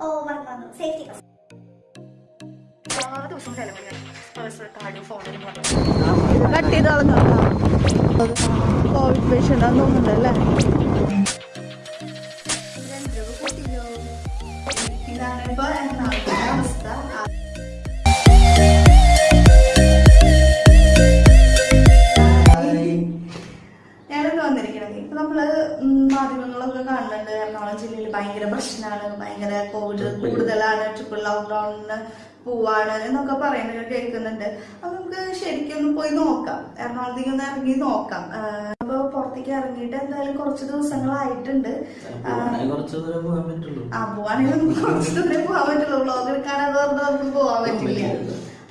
വന്നു വന്നു. സേഫ്റ്റി പറഞ്ഞു കട്ട് ചെയ്ത് കളഞ്ഞോ കോവിഡ് പേഷ്യന്റ് ആണെന്ന് തോന്നുന്നുണ്ട് അല്ലേ? ഇതാണ് ഇപ്പോൾ അവസ്ഥ? ഭയങ്കര പ്രശ്നമാണ് ഭയങ്കര കോവിഡ് കൂടുതലാണ് ട്രിപ്പിൾ ലോക്ക്ഡൌണിന് പോവാണ് എന്നൊക്കെ പറയുന്നത് കേൾക്കുന്നുണ്ട്. അപ്പൊ നമുക്ക് ശരിക്കും ഒന്ന് പോയി നോക്കാം. എറണാകുളത്തേക്ക് ഒന്ന് ഇറങ്ങി നോക്കാം. അപ്പൊ പുറത്തേക്ക് ഇറങ്ങിയിട്ട് എന്തായാലും കുറച്ച് ദിവസങ്ങളായിട്ടുണ്ട്. ആ പോവാണെങ്കിൽ നമുക്ക് കുറച്ച് ദൂരം പോകാൻ പറ്റുള്ളൂ. വ്ളോഗ് എടുക്കാനത് പറഞ്ഞാൽ നമുക്ക് പോകാൻ പറ്റില്ല.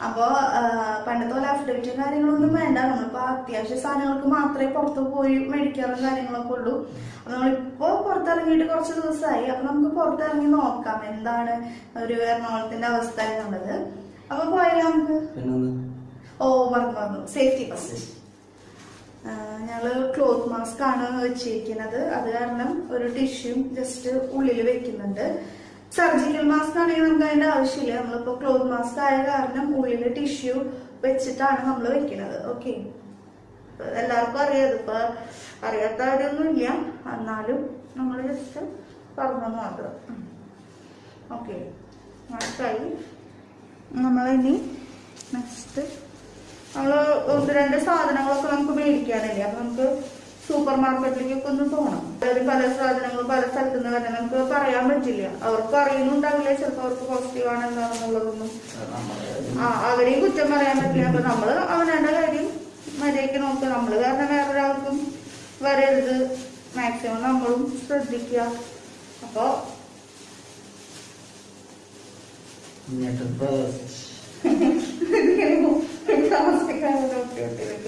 അപ്പോ പണ്ടത്തെ പോലെ അഫിഡവിറ്റും കാര്യങ്ങളൊന്നും വേണ്ട. നമ്മളിപ്പോ അത്യാവശ്യ സാധനങ്ങൾക്ക് മാത്രമേ പുറത്ത് പോയി മേടിക്കാറും കാര്യങ്ങളൊക്കെ ഉള്ളൂ. അപ്പൊ നമ്മളിപ്പോ പുറത്തിറങ്ങിയിട്ട് കുറച്ച് ദിവസമായി. അപ്പൊ നമുക്ക് പുറത്തിറങ്ങി നോക്കാം എന്താണ് ഒരു എറണാകുളത്തിന്റെ അവസ്ഥ എന്നുള്ളത്. അപ്പൊ പോയാലോ നമുക്ക്? ഓ മറന്നു മറന്നു സേഫ്റ്റി ഫസ്റ്റ് ഞങ്ങൾ ക്ലോത്ത് മാസ്ക് ആണ് വെച്ചിരിക്കുന്നത്. അത് കാരണം ഒരു ടിഷ്യൂ ജസ്റ്റ് ഉള്ളിൽ വെക്കുന്നുണ്ട്. സർജിക്കൽ മാസ്ക് ആണെങ്കിൽ നമുക്ക് അതിന്റെ ആവശ്യമില്ല. നമ്മളിപ്പോ ക്ലോത്ത് മാസ്ക് ആയ കാരണം ഉള്ളിൽ ടിഷ്യൂ വെച്ചിട്ടാണ് നമ്മൾ വെക്കുന്നത് ഓക്കെ എല്ലാവർക്കും അറിയാം. ഇപ്പൊ അറിയാത്തവരൊന്നുമില്ല. എന്നാലും നമ്മൾ ജസ്റ്റ് പറഞ്ഞു മാത്രം. ഓക്കെ മാസ്കായി നമ്മളിനി നെക്സ്റ്റ് നമ്മൾ ഒന്ന് രണ്ട് സാധനങ്ങളൊക്കെ നമുക്ക് മേടിക്കാനില്ലേ? അപ്പൊ നമുക്ക് സൂപ്പർ മാർക്കറ്റിലേക്കൊക്കെ ഒന്ന് പോകണം അതായത് പല സാധനങ്ങളും പല സ്ഥലത്തു നിന്ന് തന്നെ നമുക്ക് പറയാൻ പറ്റില്ല. അവർക്ക് അറിയുന്നുണ്ടാവില്ല. ചിലപ്പോൾ അവർക്ക് പോസിറ്റീവ് ആണ് എന്താണെന്നുള്ളതൊന്നും ആ അവരെയും കുറ്റം പറയാൻ പറ്റില്ല. അപ്പൊ നമ്മൾ അവനവന്റെ കാര്യം മര്യാദയ്ക്ക് നോക്കുക നമ്മൾ കാരണം വേറൊരാൾക്കും വരരുത്. മാക്സിമം നമ്മളും ശ്രദ്ധിക്കുക അപ്പൊ എന്നിട്ടിപ്പോ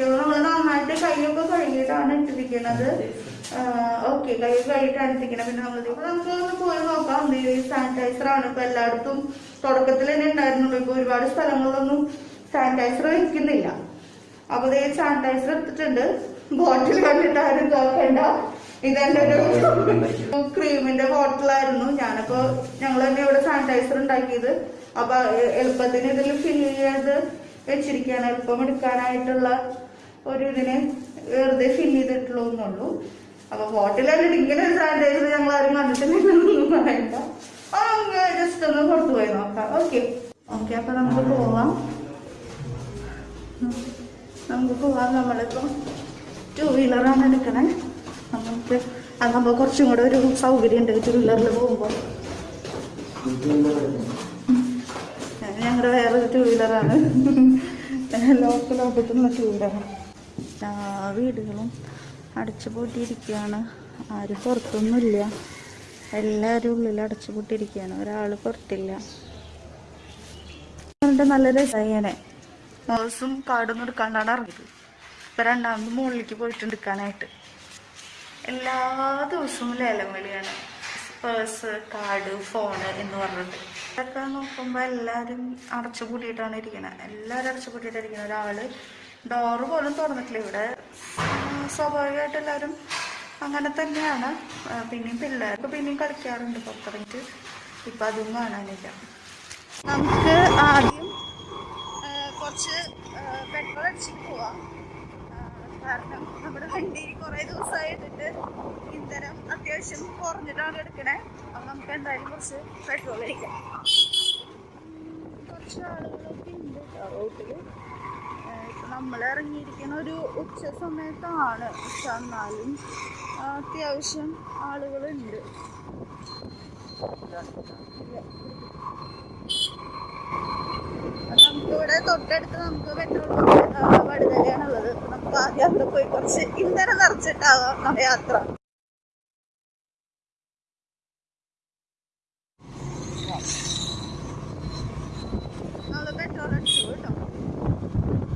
ഓക്കെ നമ്മൾ നന്നായിട്ട് കൈയൊക്കെ കഴുകിയിട്ടാണ് ഇട്ടിരിക്കുന്നത് ഓക്കെ കൈ കഴുകിയിട്ടാണ് ഇട്ടിരിക്കുന്നത് പിന്നെ നമ്മൾ നമുക്ക് ഒന്ന് പോയി നോക്കാം. സാനിറ്റൈസർ ആണ്. ഇപ്പൊ എല്ലായിടത്തും തുടക്കത്തിൽ തന്നെ ഉണ്ടായിരുന്നുള്ളൂ. ഇപ്പൊ ഒരുപാട് സ്ഥലങ്ങളിലൊന്നും സാനിറ്റൈസർ വഹിക്കുന്നില്ല അപ്പൊ ഇതേ സാനിറ്റൈസർ എടുത്തിട്ടുണ്ട്. ബോട്ടിൽ കണ്ടിട്ട് ആരും നോക്കണ്ട. ഇതെന്റെ ഒരു ക്രീമിന്റെ ബോട്ടിലായിരുന്നു ഞാനിപ്പോ ഞങ്ങൾ തന്നെ ഇവിടെ സാനിറ്റൈസർ ഉണ്ടാക്കിയത്. അപ്പൊ എളുപ്പത്തിന് ഇതിൽ ഫില്ല് ചെയ്ത് വെച്ചിരിക്കുകയാണ്. എളുപ്പം എടുക്കാനായിട്ടുള്ള ഒരു ഇതിനെ വെറുതെ ഫിൽ ചെയ്തിട്ടുള്ളൂ എന്നുള്ളൂ. അപ്പൊ ഹോട്ടലിൽ ഇങ്ങനെ ഒരു സാനിറ്റൈസർ ഞങ്ങൾ ആരും കണ്ടിട്ടില്ലെന്നൊന്നും പറയണ്ട. അപ്പൊ നമുക്ക് ജസ്റ്റ് ഒന്ന് പുറത്തു പോയി നോക്കാം. ഓക്കെ ഓക്കെ അപ്പൊ നമുക്ക് പോവാം. നമുക്ക് പോവാം. നമ്മളിപ്പോ ടു വീലറാണ് എടുക്കണേ. നമുക്ക് അതാകുമ്പോൾ കുറച്ചും കൂടെ ഒരു സൗകര്യം ഉണ്ട്. ടു വീലറിൽ പോകുമ്പോൾ ഞങ്ങളുടെ വേറൊരു ടു വീലറാണ് ലോക്കൽ ഓഫീസുള്ള ടു വീലറാണ് എല്ലാ വീടുകളും അടച്ചു പൂട്ടിയിരിക്കുകയാണ്. ആരും പുറത്തൊന്നുമില്ല. എല്ലാവരും ഉള്ളിൽ അടച്ചു പൂട്ടിയിരിക്കുകയാണ്. ഒരാൾ പുറത്തില്ല. നല്ല രസമായേനെ നേഴ്സും കാടൊന്നും എടുക്കാണ്ടാണ് ഇറങ്ങിയത്. ഇപ്പൊ രണ്ടാമത് മുകളിലേക്ക് പോയിട്ട് എടുക്കാനായിട്ട്. എല്ലാ ദിവസവും ലേലം വിളിയാണ്. പേഴ്സ് കാർഡ് ഫോണ് എന്ന് പറഞ്ഞിട്ട്. ഇതൊക്കെ നോക്കുമ്പോൾ എല്ലാവരും അടച്ചു കൂട്ടിയിട്ടാണ് ഇരിക്കുന്നത് എല്ലാവരും അടച്ചു കൂട്ടിയിട്ടാണ് ഇരിക്കുന്നത് ഒരാൾ ഡോറ് പോലും തുറന്നിട്ടില്ല ഇവിടെ. സ്വാഭാവികമായിട്ട് എല്ലാവരും അങ്ങനെ തന്നെയാണ്. പിന്നെയും പിള്ളേർക്ക് പിന്നെയും കളിക്കാറുണ്ട് പുറത്തിറങ്ങി ഇപ്പം അതും കാണാനില്ല. നമുക്ക് ആദ്യം കുറച്ച് പെട്രോൾ അടിച്ചിട്ട് പോവാം. കാരണം നമ്മുടെ വണ്ടി കുറേ ദിവസമായിട്ടിട്ട് ഇന്ധനം അത്യാവശ്യം കുറഞ്ഞിട്ടാണ് എടുക്കണേ. അപ്പം നമുക്ക് എന്തായാലും കുറച്ച് പെട്രോൾ അടിക്കാം. കുറച്ച് ആളുകളൊക്കെ ഉണ്ട് റോട്ടിൽ നമ്മൾ ഇറങ്ങിയിരിക്കുന്ന ഒരു ഉച്ച സമയത്താണ്. പക്ഷെ എന്നാലും അത്യാവശ്യം ആളുകളുണ്ട്. നമുക്ക് ഇവിടെ തൊട്ടടുത്ത് നമുക്ക് പെട്രോൾ വടുതലയാണുള്ളത്. നമുക്ക് ആദ്യം അവിടെ പോയി കുറച്ച് ഇന്ധനം നിറച്ചിട്ടാവാം യാത്ര നമ്മൾ പെട്രോൾ അടിച്ചു കേട്ടോ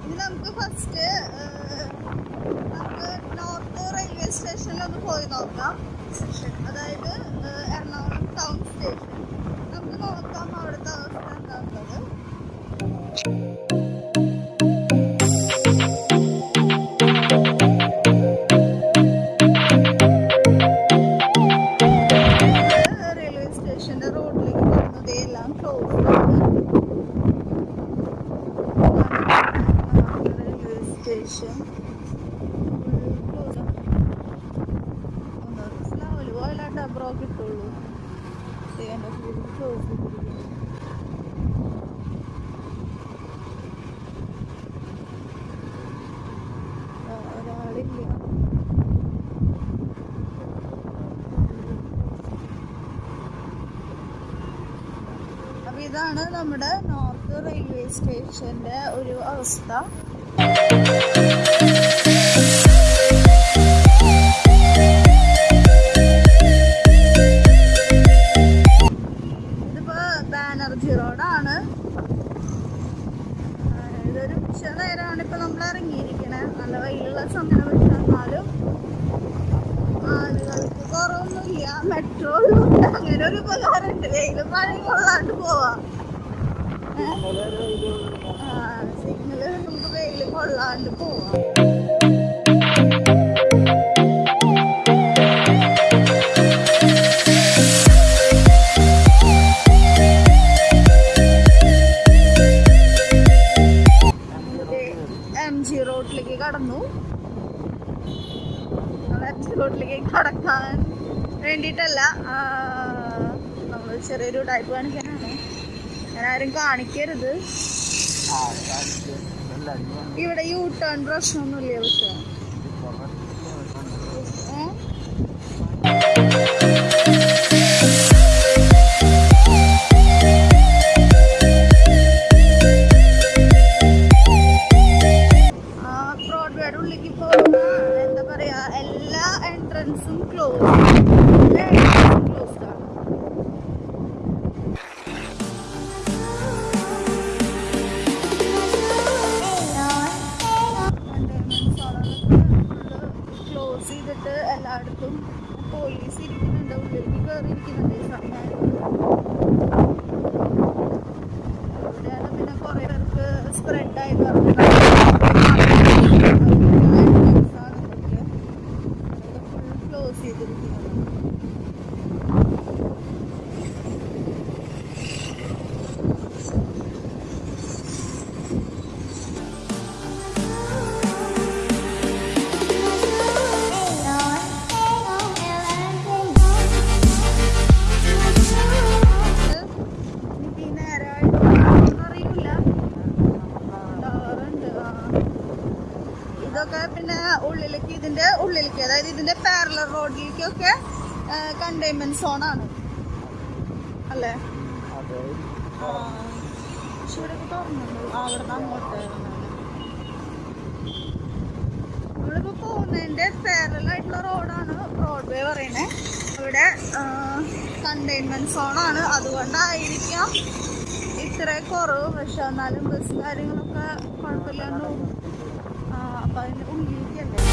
ഇനി നമുക്ക് ഫസ്റ്റ് നമുക്ക് നോർത്ത് റെയിൽവേ സ്റ്റേഷനിലൊന്ന് പോയി നോക്കാം. അതായത് എറണാകുളം ടൗൺ സ്റ്റേഷൻ. നമുക്ക് നോക്കാം അവിടുത്തെ അവസ്ഥ എന്താണുള്ളത് ശേഷം ഒന്ന് മനസ്സിലാവില്ല പോയില്ലാണ്ട് അബ്രോക്ക് കിട്ടുള്ളൂ ചെയ്യാന്റെ ഫുൾ ക്ലോസ് ഒരാളില്ല ഇതാണ് നമ്മുടെ നോർത്ത് റെയിൽവേ സ്റ്റേഷന്റെ ഒരു അവസ്ഥ. Yeah. ജി റോഡിലേക്ക് കടന്നു റോഡിലേക്ക് കടക്കാൻ വേണ്ടിയിട്ടല്ല നമ്മൾ ചെറിയൊരു ടൈപ്പ് കാണിക്കാനാണ്. ഞാൻ ആരും കാണിക്കരുത്. ഇവിടെ യൂ ടേൺ പ്രശ്നമൊന്നുമില്ല പക്ഷെ. ಜೊತೆಗೆ ಇರಿಕಿದೆ ದೇಶ കണ്ടെയ്ൻമെന്റ് സോണാണ് അല്ലേ. പക്ഷെ അങ്ങോട്ട് നമ്മളിപ്പോ പോകുന്നതിന്റെ പാരലൽ ആയിട്ടുള്ള റോഡാണ് റോഡ്വേ പറയണേ ഇവിടെ കണ്ടെയ്ൻമെന്റ് സോണാണ് അതുകൊണ്ടായിരിക്കാം ഇത്ര കുറവ്. പക്ഷെ എന്നാലും ബസ് കാര്യങ്ങളൊക്കെ കുഴപ്പമില്ലാണ്ട് പോകും. അപ്പൊ അതിന്റെ ഉള്ളിലേക്കല്ലേ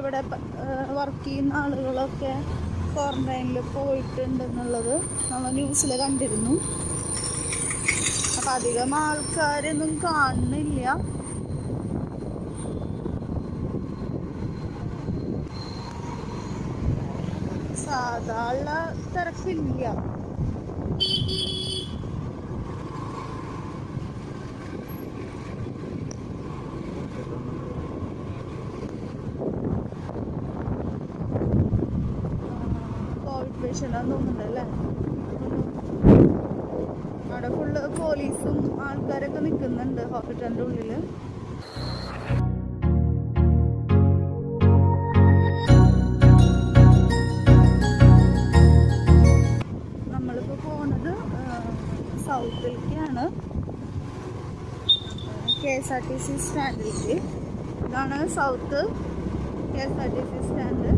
ഇവിടെ വർക്ക് ചെയ്യുന്ന ആളുകളൊക്കെ ക്വാറന്റൈനിൽ പോയിട്ടുണ്ടെന്നുള്ളത് നമ്മൾ ന്യൂസിൽ കണ്ടിരുന്നു. അപ്പം അധികം ആൾക്കാരൊന്നും കാണുന്നില്ല. സാധാരണ തിരക്കില്ല. കോവിഡ് പേഷ്യന്റ് ആണെന്ന് തോന്നുന്നുണ്ട് അല്ലേ അവിടെ ഫുള്ള് പോലീസും ആൾക്കാരൊക്കെ നിൽക്കുന്നുണ്ട് ഹോസ്പിറ്റലിന്റെ ഉള്ളിൽ നമ്മളിപ്പോൾ പോകുന്നത് സൗത്തിലേക്കാണ്. K S R T C സ്റ്റാൻഡിലേക്ക്. ഇതാണ് south K S R T C stand.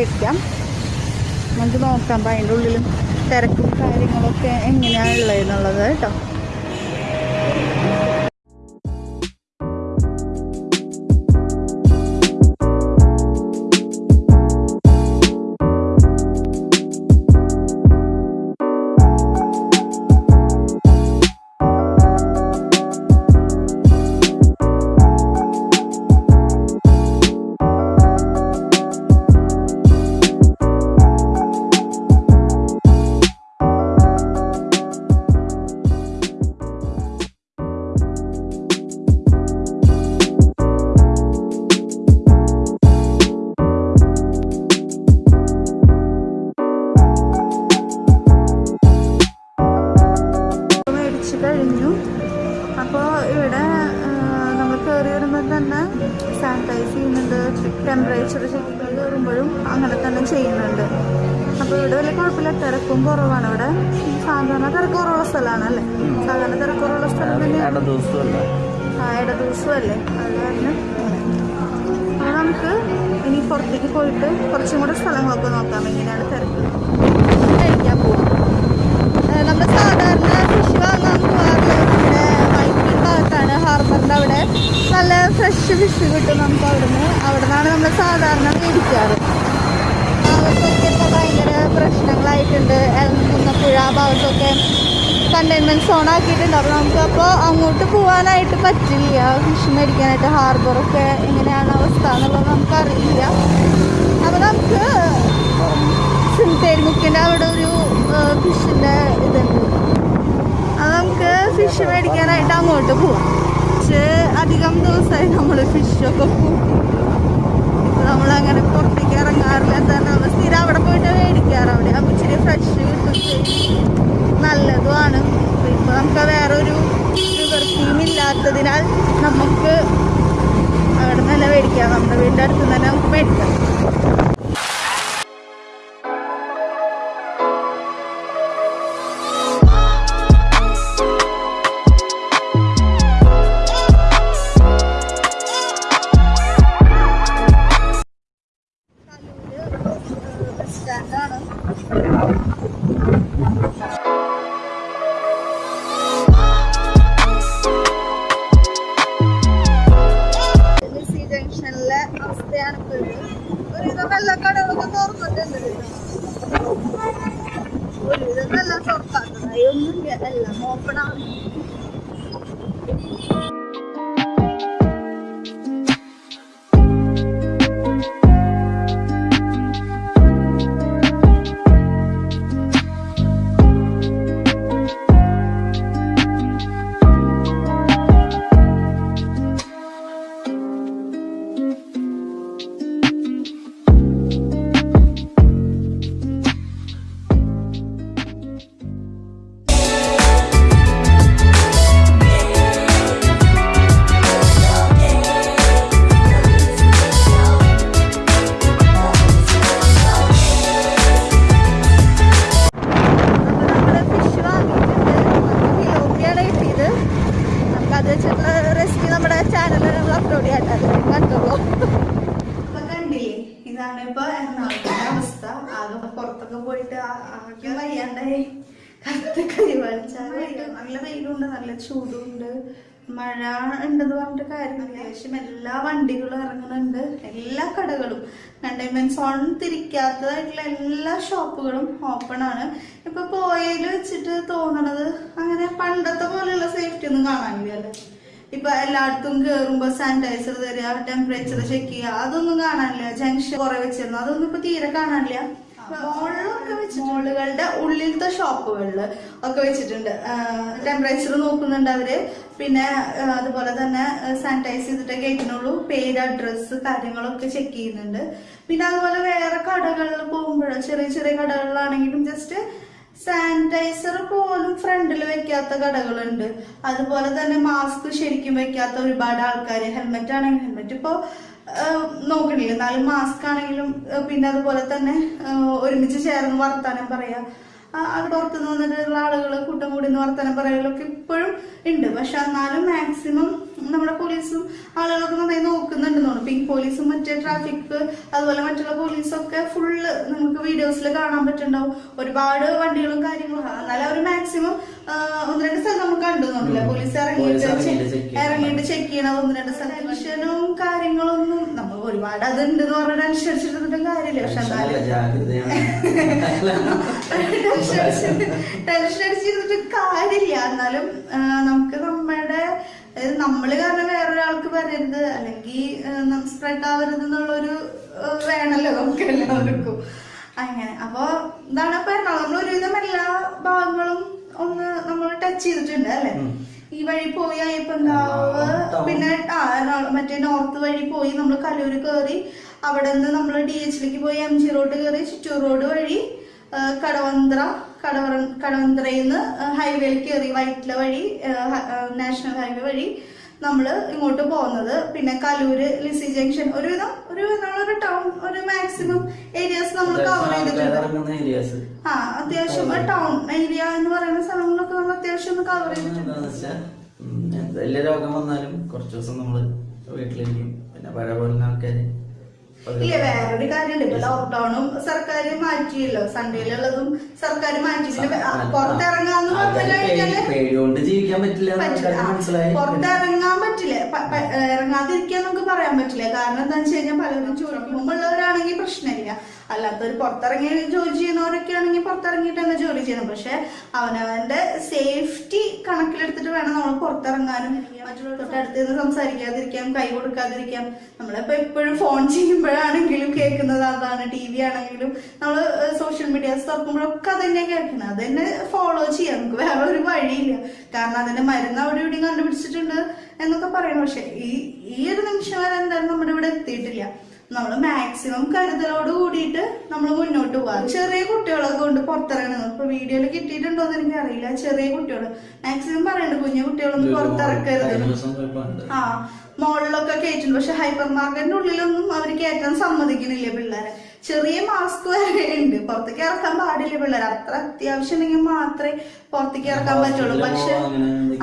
മേടിക്കാം നമുക്ക് നോക്കാം അപ്പം അതിന്റെ ഉള്ളിലും തിരക്കും കാര്യങ്ങളൊക്കെ എങ്ങനെയാണ് ഉള്ളതെന്നുള്ളത് കേട്ടോ. കഴിഞ്ഞു. അപ്പോൾ ഇവിടെ നമ്മൾ കയറി വരുമ്പോൾ തന്നെ സാനിറ്റൈസ് ചെയ്യുന്നുണ്ട്. ടെമ്പറേച്ചർ ചെക്ക് കയറുമ്പോഴും അങ്ങനെ തന്നെ ചെയ്യുന്നുണ്ട്. അപ്പോൾ ഇവിടെ വലിയ കുഴപ്പമില്ല. തിരക്കും കുറവാണ് ഇവിടെ. സാധാരണ തിരക്കുറവുള്ള സ്ഥലമാണ് അല്ലേ? സാധാരണ തിരക്കുറവുള്ള സ്ഥലം തന്നെയാണ്. ആ ഇടദിവസമല്ലേ അത് കാരണം അപ്പോൾ നമുക്ക് ഇനി പുറത്തേക്ക് പോയിട്ട് കുറച്ചും കൂടെ സ്ഥലങ്ങളൊക്കെ നോക്കാം. എങ്ങനെയാണ് തിരക്ക്? കഴിക്കാൻ പോകും നമ്മൾ സാധാരണ നല്ല ഫ്രഷ് ഫിഷ് കിട്ടും നമുക്ക് അവിടെ നിന്നാണ് നമ്മൾ സാധാരണ മേടിക്കാറ്. ഭാഗത്തൊക്കെ ഇപ്പോൾ ഭയങ്കര പ്രശ്നങ്ങളായിട്ടുണ്ട്. എലമുന്നപ്പുഴ ആ ഭാഗത്തൊക്കെ കണ്ടെയ്ൻമെന്റ് സോൺ ആക്കിയിട്ടുണ്ട്. നമുക്ക് അപ്പോൾ അങ്ങോട്ട് പോകാനായിട്ട് പറ്റില്ല. ഫിഷ് മേടിക്കാനായിട്ട് ഹാർബറൊക്കെ എങ്ങനെയാണ് അവസ്ഥ എന്നുള്ളത് നമുക്കറിയില്ല. അപ്പോൾ നമുക്ക് തേരുമുക്കിന്റെ അവിടെ ഒരു ഫിഷിന്റെ ഇതുണ്ട്. ഫിഷ് മേടിക്കാനായിട്ട് അങ്ങോട്ട് പോകും പക്ഷേ അധികം ദിവസമായി നമ്മൾ ഫിഷൊക്കെ കൂട്ടി നമ്മളങ്ങനെ പുറത്തേക്ക് ഇറങ്ങാറില്ല തന്നെ നമ്മൾ സ്ഥിരം അവിടെ പോയിട്ട് മേടിക്കാറ് അവിടെ. അപ്പം ഇച്ചിരി ഫ്രഷ് കിട്ടും. നല്ലതുമാണ്. ഇപ്പം നമുക്ക് വേറൊരു ഒരു നിവൃത്തിയും ഇല്ലാത്തതിനാൽ നമുക്ക് അവിടെ നിന്ന് തന്നെ മേടിക്കാം. നമ്മുടെ വീടിന്റെ അടുത്ത് തന്നെ നമുക്ക് മേടിക്കാം. കടകളൊക്കെ തുറന്നിട്ടുണ്ട് ഒരുവിധം എല്ലാം തുറക്കാത്തതായി ഒന്നുമില്ല എല്ലാം ഓപ്പൺ കണ്ടെയ്ൻമെന്റ് സോൺ തിരിക്കാത്തതായിട്ടുള്ള എല്ലാ ഷോപ്പുകളും ഓപ്പൺ ആണ്. ഇപ്പൊ പോയതിൽ വെച്ചിട്ട് തോന്നണത് അങ്ങനെ പണ്ടത്തെ പോലെയുള്ള സേഫ്റ്റി ഒന്നും കാണാനില്ല ഇപ്പൊ എല്ലായിടത്തും കേറുമ്പോ സാനിറ്റൈസർ തരിക ടെമ്പറേച്ചർ ചെക്ക് ചെയ്യുക അതൊന്നും കാണാനില്ല. ജംഗ്ഷൻ കുറെ വെച്ചിരുന്നു. അതൊന്നും ഇപ്പൊ തീരെ കാണാനില്ല. മോളിലൊക്കെ വെച്ച് മോളുകളുടെ ഉള്ളിലത്തെ ഷോപ്പുകളിൽ ഒക്കെ വെച്ചിട്ടുണ്ട്. ടെമ്പറേച്ചർ നോക്കുന്നുണ്ട് അവർ. പിന്നെ അതുപോലെ തന്നെ സാനിറ്റൈസ് ചെയ്തിട്ട് ഗേറ്റിനുള്ളൂ. പേര് അഡ്രസ്സ് കാര്യങ്ങളൊക്കെ ചെക്ക് ചെയ്യുന്നുണ്ട്. പിന്നെ അതുപോലെ വേറെ കടകളിൽ പോകുമ്പോഴോ ചെറിയ ചെറിയ കടകളിലാണെങ്കിലും ജസ്റ്റ് സാനിറ്റൈസർ പോലും ഫ്രണ്ടിൽ വെക്കാത്ത കടകളുണ്ട്. അതുപോലെ തന്നെ മാസ്ക് ശരിക്കും വെക്കാത്ത ഒരുപാട് ആൾക്കാർ ഹെൽമെറ്റ് ആണെങ്കിൽ ഹെൽമെറ്റ് ഇപ്പോൾ നോക്കണില്ല. എന്നാലും മാസ്ക് ആണെങ്കിലും പിന്നെ അതുപോലെ തന്നെ ഒരുമിച്ച് ചേർന്ന് വർത്താനം പറയാ. ആ, ഓർത്തുനിന്ന് വന്നിട്ടുള്ള ആളുകൾ കൂട്ടം കൂടി വർത്തനം പറയലൊക്കെ ഇപ്പോഴും ഉണ്ട്. പക്ഷെ എന്നാലും മാക്സിമം നമ്മുടെ പോലീസും ആളുകളൊക്കെ നന്നായി നോക്കുന്നുണ്ടെന്ന് തോന്നുന്നു. പിങ്ക് പോലീസും മറ്റേ ട്രാഫിക് അതുപോലെ മറ്റുള്ള പോലീസൊക്കെ ഫുള്ള് നമുക്ക് വീഡിയോസിൽ കാണാൻ പറ്റുന്നുണ്ടാവും. ഒരുപാട് വണ്ടികളും കാര്യങ്ങളും. എന്നാലും അവർ മാക്സിമം ഒന്ന് രണ്ട് സ്ഥലം നമുക്ക് കണ്ടുന്നില്ല പോലീസ് ഇറങ്ങിയിട്ട് ഇറങ്ങിയിട്ട് ചെക്ക് ചെയ്യണ. ഒന്ന് രണ്ട് സ്ഥലം കാര്യങ്ങളൊന്നും നമ്മൾ ഒരുപാട് അതുണ്ട് എന്ന് പറഞ്ഞിട്ട് അനുസരിച്ചിരുന്നിട്ടും കാര്യമില്ല. പക്ഷെ എന്നാലും ടെൻഷൻ അടിച്ച് ടെൻഷൻ അടിച്ചിരുന്നിട്ട് കാര്യമില്ല. എന്നാലും നമുക്ക് നമ്മുടെ അതായത് നമ്മൾ കാരണം വേറൊരാൾക്ക് വരരുത് അല്ലെങ്കിൽ സ്പ്രെഡ് ആവരുത് എന്നുള്ളൊരു വേണല്ലോ വേണമല്ലോ നമുക്ക് എല്ലാവർക്കും. അങ്ങനെ. അപ്പൊ എന്താണ് ഇപ്പൊ എറണാകുളം. നമ്മൾ ഒരുവിധം എല്ലാ ഭാഗങ്ങളും ഒന്ന് നമ്മൾ ടച്ച് ചെയ്തിട്ടുണ്ട് അല്ലെ? ഈ വഴി പോയി അയ്യപ്പൻകാവ് എന്താവ് പിന്നെ ആ എറണാകുളം മറ്റേ നോർത്ത് വഴി പോയി നമ്മൾ കലൂര് കയറി അവിടെ നിന്ന് നമ്മൾ ഡി എച്ചിലേക്ക് പോയി എം ജി റോഡ് കയറി ചിറ്റൂർ റോഡ് വഴി കടവന്ത്ര കടവ കടവന്ത്രയിൽ നിന്ന് ഹൈവേയിൽ കയറി വൈറ്റില വഴി നാഷണൽ ഹൈവേ വഴി നമ്മൾ ഇങ്ങോട്ട് പോകുന്നത്. പിന്നെ കലൂര് ലിസി ജംഗ്ഷൻ ഒരുവിധം ഒരു നമ്മളൊരു ടൗൺ ഒരു മാക്സിമം ഏരിയാസ് നമ്മൾ കവർ ചെയ്തിട്ടുണ്ട്. ആ അത്യാവശ്യം ടൗൺ ഏരിയ എന്ന് പറയുന്ന സ്ഥലങ്ങളൊക്കെ നമ്മൾ അത്യാവശ്യം ഒന്ന് കവർ ചെയ്തിട്ടുണ്ട്. വലിയ രോഗം വന്നാലും കുറച്ച് ദിവസം നമ്മൾ വീട്ടിലിരിക്കും. പിന്നെ പഴയ പോലെ ആൾക്കാര് ഇല്ല വേറൊരു കാര്യമുണ്ട്. ഇപ്പൊ ലോക്ക്ഡൌണും സർക്കാർ മാറ്റിയല്ലോ. സൺഡേയിലുള്ളതും സർക്കാർ പുറത്തിറങ്ങാന്ന് മനസ്സിലായി പുറത്തിറങ്ങാൻ പറ്റില്ല. ഇറങ്ങാതിരിക്കാൻ നമുക്ക് പറയാൻ പറ്റില്ല. കാരണം എന്താണെന്ന് വെച്ച് കഴിഞ്ഞാൽ പലരും ഉള്ളവരാണെങ്കിൽ പ്രശ്നമില്ല. അല്ലാത്തവർ പുറത്തിറങ്ങി ജോലി ചെയ്യുന്നവരൊക്കെ ആണെങ്കിൽ പുറത്തിറങ്ങിയിട്ട് തന്നെ ജോലി ചെയ്യണം. പക്ഷെ അവനവന്റെ സേഫ്റ്റി കണക്കിലെടുത്തിട്ട് വേണം നമ്മൾ പുറത്തിറങ്ങാനും മറ്റുള്ള തൊട്ടടുത്ത് നിന്ന് സംസാരിക്കാതിരിക്കാം കൈ കൊടുക്കാതിരിക്കാം. നമ്മളിപ്പോ എപ്പോഴും ഫോൺ ചെയ്യുമ്പോഴാണെങ്കിലും കേൾക്കുന്നത് അതാണ് ടി വി ആണെങ്കിലും നമ്മൾ സോഷ്യൽ മീഡിയാസ് തുറക്കുമ്പോഴൊക്കെ അത് തന്നെ കേൾക്കുന്നത്. അത് തന്നെ ഫോളോ ചെയ്യാം. നമുക്ക് വേറെ ഒരു വഴിയില്ല. കാരണം അതിന്റെ മരുന്ന് അവിടെ ഇവിടെയും കണ്ടുപിടിച്ചിട്ടുണ്ട് എന്നൊക്കെ പറയണം പക്ഷെ ഈ ഈ ഒരു നിമിഷം വരെ എന്തായാലും നമ്മുടെ ഇവിടെ എത്തിയിട്ടില്ല. നമ്മൾ മാക്സിമം കരുതലോട് കൂടിയിട്ട് നമ്മൾ മുന്നോട്ട് പോകാം ചെറിയ കുട്ടികളൊക്കെ കൊണ്ട് പുറത്തിറങ്ങുന്നത്. ഇപ്പൊ വീഡിയോയിൽ കിട്ടിയിട്ടുണ്ടോ എന്ന് എനിക്കറിയില്ല ചെറിയ കുട്ടികൾ മാക്സിമം പറയുന്നുണ്ട് കുഞ്ഞു കുട്ടികളൊന്നും പുറത്തിറക്കരുത്. ആ മോളിലൊക്കെ കയറ്റുന്നു പക്ഷെ ഹൈപ്പർ മാർക്കറ്റിന്റെ ഉള്ളിലൊന്നും അവർ കയറ്റാൻ സമ്മതിക്കുന്നില്ല പിള്ളേരെ. മാസ്ക് വരെ ഉണ്ട്. പുറത്തേക്ക് ഇറക്കാൻ പാടില്ല പിള്ളേർ. അത്ര അത്യാവശ്യം ഉണ്ടെങ്കിൽ മാത്രമേ പുറത്തേക്ക് ഇറക്കാൻ പറ്റുള്ളൂ. പക്ഷെ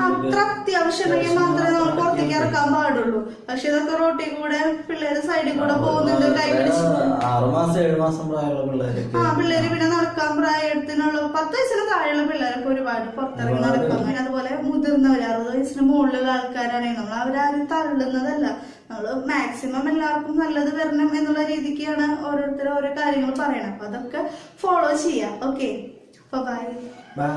അത്ര അത്യാവശ്യം ഉണ്ടെങ്കിൽ മാത്രമേ നമ്മൾ പുറത്തേക്ക് ഇറക്കാൻ പാടുള്ളൂ. പക്ഷെ ഇതൊക്കെ റോട്ടിൽ കൂടെ പിള്ളേര് സൈഡിൽ കൂടെ പോകുന്നുണ്ട് കൈ പിടിച്ച്. ആ പിള്ളേര് പിന്നെ നടക്കാൻ പ്രായത്തിനുള്ള പത്ത് വയസ്സിന് താഴെയുള്ള പിള്ളേരൊക്കെ ഒരുപാട് പുറത്തിറങ്ങി നടക്കാൻ അതുപോലെ മുതിർന്നവര് അറുപത് വയസ്സിന് മുകളിലുള്ള ആൾക്കാരാണെങ്കിൽ നമ്മൾ അവരാരും തള്ളുന്നതല്ല. നമ്മൾ മാക്സിമം എല്ലാവർക്കും നല്ലത് വരണം എന്നുള്ള രീതിക്കാണ് ഓരോരുത്തർ ഓരോ കാര്യങ്ങൾ പറയണം അപ്പൊ അതൊക്കെ ഫോളോ ചെയ്യാം. Okay bye bye